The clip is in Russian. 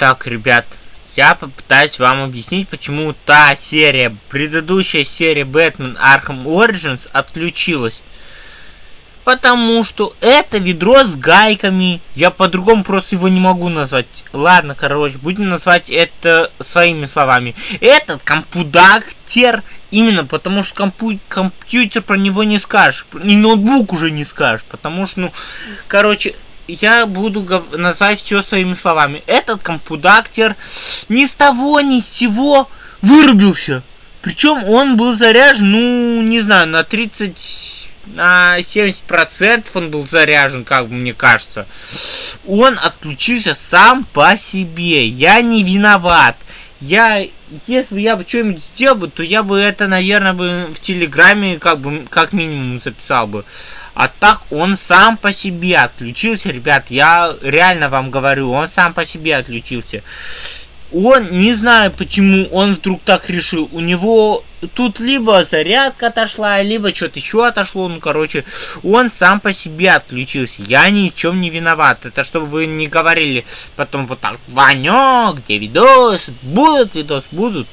Итак, ребят, я попытаюсь вам объяснить, почему та серия, предыдущая серия Batman Arkham Origins отключилась. Потому что это ведро с гайками. Я по-другому просто его не могу назвать. Ладно, короче, будем назвать это своими словами. Этот компудактер Именно потому что компу компьютер про него не скажешь. И ноутбук уже не скажешь. Потому что, ну, короче, я буду называть все своими словами. Этот компудактер ни с того ни с сего вырубился. Причем он был заряжен, ну, не знаю, на 30 на 70% он был заряжен, как мне кажется. Он отключился сам по себе. Я не виноват. Я, если бы я бы что-нибудь сделал бы, то я бы это, наверное, бы в Телеграме как бы, как минимум записал бы. А так он сам по себе отключился, ребят. Я реально вам говорю, он сам по себе отключился. Он, не знаю почему он вдруг так решил. У него тут либо зарядка отошла, либо что-то еще отошло. Ну, короче, он сам по себе отключился. Я ни в чем не виноват. Это чтобы вы не говорили потом вот так, Ванек, где видос? Будут видос, будут.